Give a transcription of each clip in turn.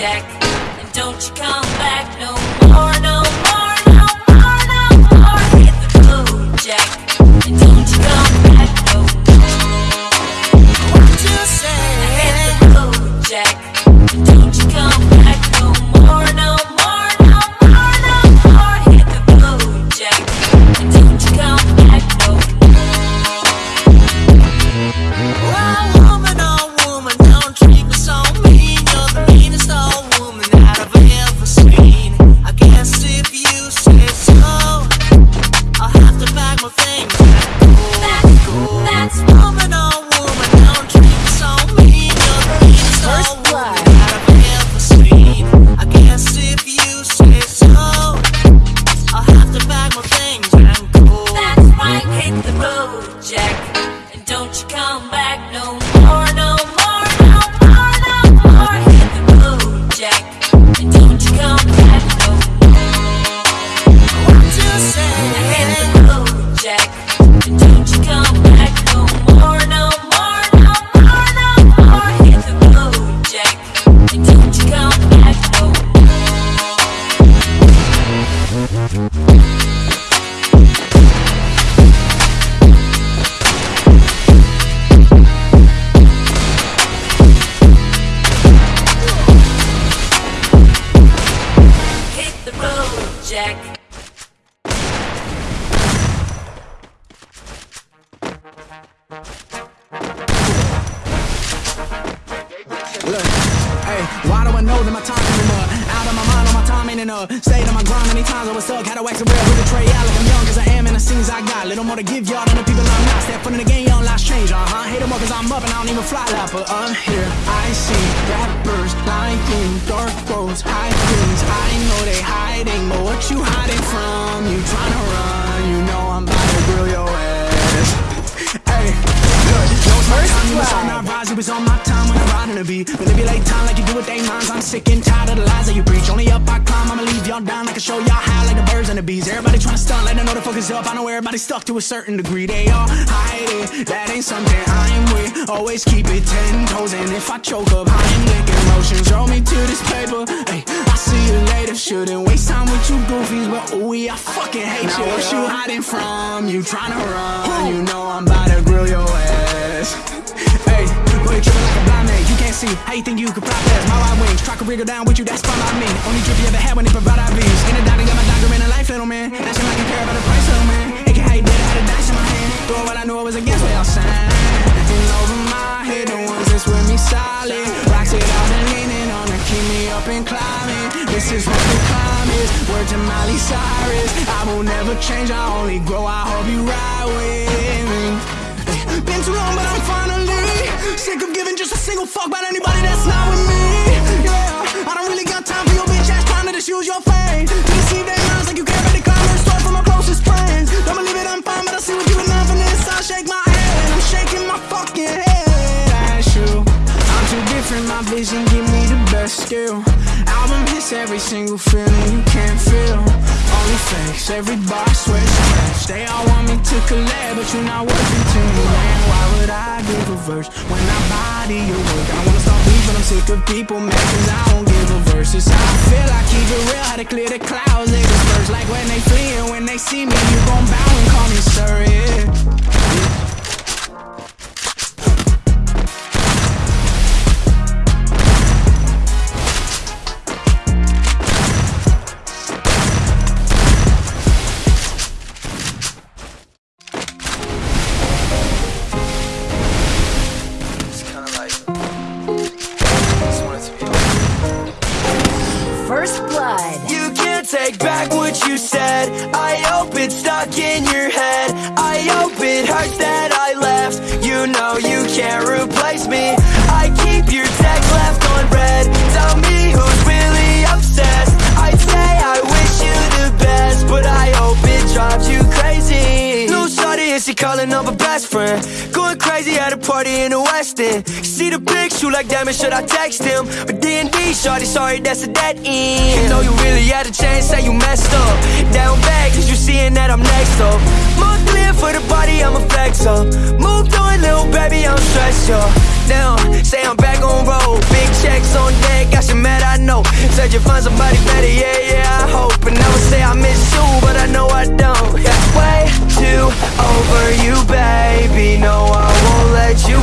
check. Jack. Look, hey, why do I know that my time coming up? Out of my mind, on my time ain't enough. Stayed on my grind many times, I was stuck. Had to wax a real with a tray out I got. Little more to give y'all than the people I'm not. Step foot in the game, young lives change, uh huh. Hate them more cause I'm up and I don't even fly loud, but I'm here. I see rappers lying in dark roads, high things. I know they hiding, but what you hiding from? You tryna run, you know I'm about to grill your ass. Hey, look, no First time, was on my rise, you was on my time when I'm riding the beat. Manipulate time like you do with they minds. I'm sick and tired of the lies that you preach. Only up I climb, I'ma leave y'all down. Like I can show y'all how like the birds and the bees. Everybody tryna stunt, let them know the focus up. I know everybody's stuck to a certain degree. They all hide it, that ain't something I'm with. Always keep it ten toes, and if I choke up, I am licking motions. Throw me to this paper, hey, I see you later. Shouldn't waste time with you goofies, but ooh, I fucking hate you. What you hiding from? You tryna run? You know I'm about to grill your ass. Hey, boy, you tripping like a blind man. You can't see. How you think you could fly past my wide wings? Try to wriggle down with you, that's fine by me. Only trip you ever had when they provide IVs. In the doctor, got my doctor in a life, little man. Asking like you care about the price, little man. Can how you did it, had a dice in my hand. Throw what I knew I was against what y'all saying. And over my head, the ones that's with me solid. Rocks it out and leaning on to keep me up and climbing. This is what the climb is. Word to Miley Cyrus. I will never change, I only grow. I hope you ride with me. Been too long, but I'm finally sick of giving just a single fuck about anybody that's not with me. Yeah, I don't really got time for your bitch ass trying to just use your fame to deceive their minds like you care about the comments. Stole from my closest friends. Don't believe it, I'm fine, but I see what you for this. I shake my head I'm shaking my fucking head. That's true. I'm too different, my vision give me the best skill. Album hits every single feeling you can't feel. Only fakes, every bar sweat scratch. They all want me to collab, but you're not working to me, man. Why would I give a verse when I body your work? I wanna start beefing, I'm sick of people mad cause I don't give a verse. It's how I feel, I keep it real, how to clear the clouds. They disperse like when they flee and when they see me, you gon' bow and call me sir, yeah. Replace me. I keep your text left on red. Tell me who's really obsessed. I'd say I wish you the best, but I hope it drives you crazy. No shawty, and she calling up a best friend. Going crazy at a party in the West End. See the big shoe like damn it, should I text him? But D&D, shawty, sorry, that's a dead end. You know you really had a chance, say you messed up. Down bad, cause you seeing that I'm next up. More clear for the body, I'ma flex up. Moved on, Up. Now, say I'm back on road. Big checks on deck, got you mad, I know. Said you find somebody better, yeah, yeah, I hope. And I would say I miss you, but I know I don't. Yeah, way too over you, baby. No, I won't let you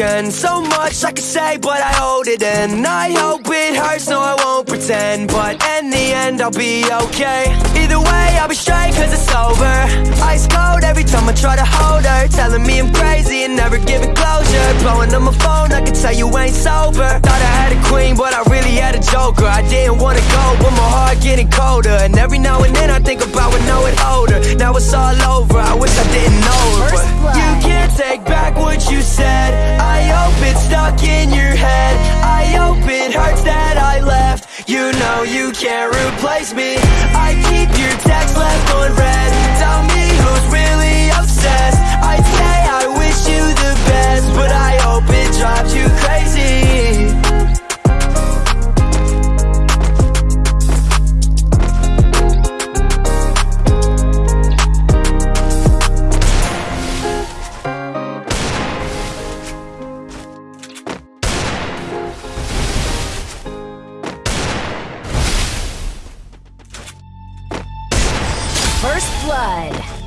So much I could say but I hold it. In I hope it hurts, no I won't pretend. But in the end I'll be okay. Either way I'll be straight cause it's over. Ice cold every time I try to hold her. Telling me I'm crazy and never giving closure. Blowing up my phone, I can tell you ain't sober Thought I had a queen but I really had a joker. I didn't wanna go but my heart getting colder. And every now and then I think about when I would hold her Now it's all over, I wish I didn't know her But you can't take back what you said. I hope it's stuck in your head. I hope it hurts that I left. You know you can't replace me. I keep your text left unread blood.